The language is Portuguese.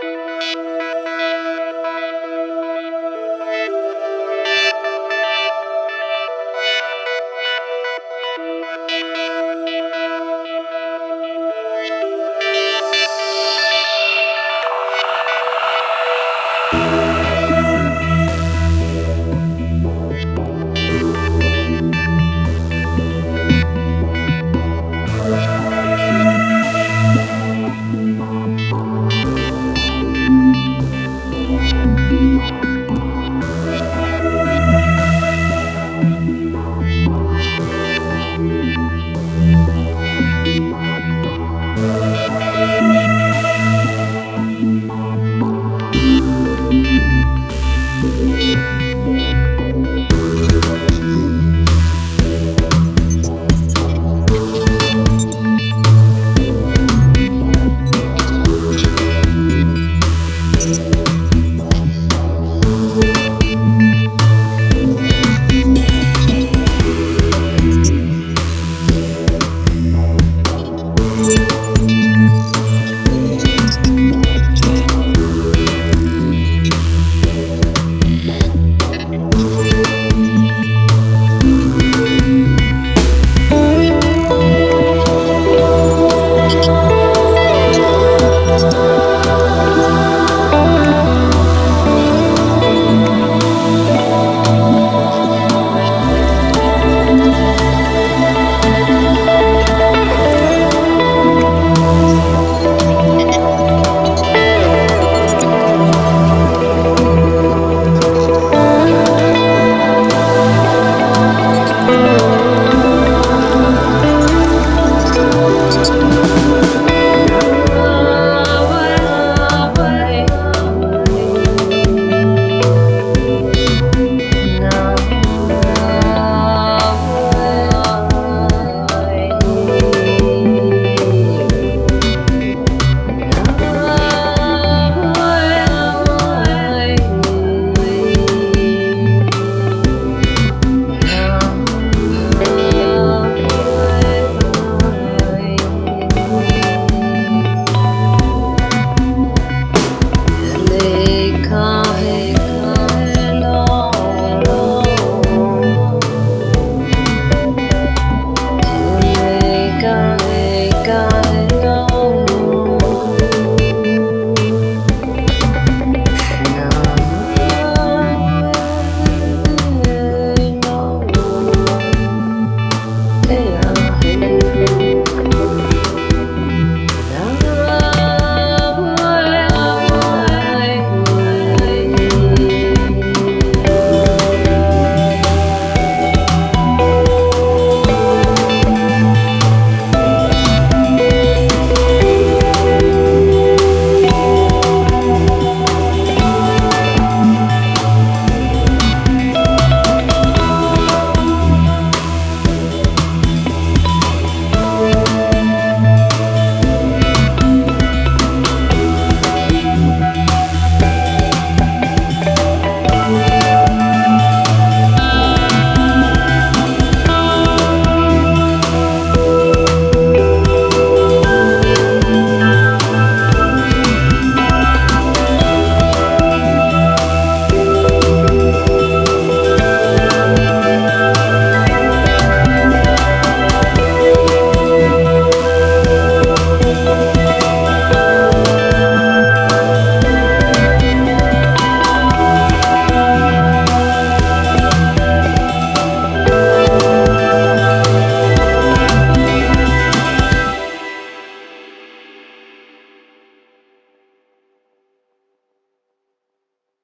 Música